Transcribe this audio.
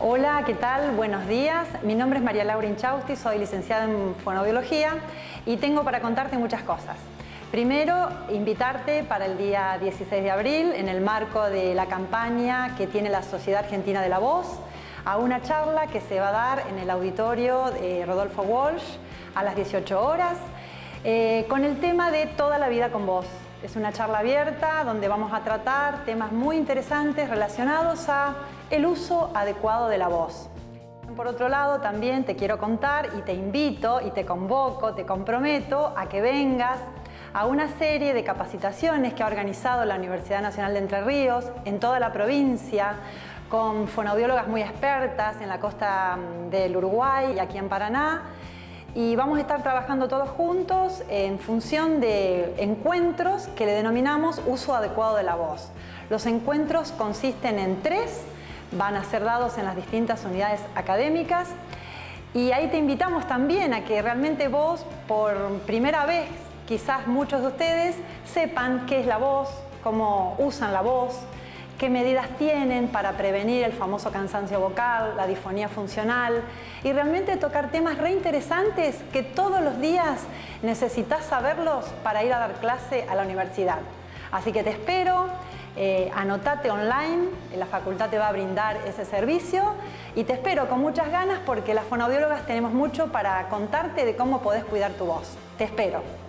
Hola, ¿qué tal? Buenos días. Mi nombre es María Laura Inchausti, soy licenciada en fonoaudiología y tengo para contarte muchas cosas. Primero, invitarte para el día 16 de abril, en el marco de la campaña que tiene la Sociedad Argentina de la Voz, a una charla que se va a dar en el auditorio de Rodolfo Walsh a las 18 horas, eh, con el tema de Toda la vida con voz. Es una charla abierta donde vamos a tratar temas muy interesantes relacionados a el uso adecuado de la voz. Por otro lado, también te quiero contar y te invito y te convoco, te comprometo a que vengas a una serie de capacitaciones que ha organizado la Universidad Nacional de Entre Ríos en toda la provincia con fonoaudiólogas muy expertas en la costa mm, del Uruguay y aquí en Paraná y vamos a estar trabajando todos juntos en función de encuentros que le denominamos uso adecuado de la voz. Los encuentros consisten en tres, van a ser dados en las distintas unidades académicas y ahí te invitamos también a que realmente vos, por primera vez, quizás muchos de ustedes, sepan qué es la voz, cómo usan la voz, qué medidas tienen para prevenir el famoso cansancio vocal, la disfonía funcional y realmente tocar temas reinteresantes que todos los días necesitas saberlos para ir a dar clase a la universidad. Así que te espero, eh, anotate online, la facultad te va a brindar ese servicio y te espero con muchas ganas porque las fonoaudiólogas tenemos mucho para contarte de cómo podés cuidar tu voz. Te espero.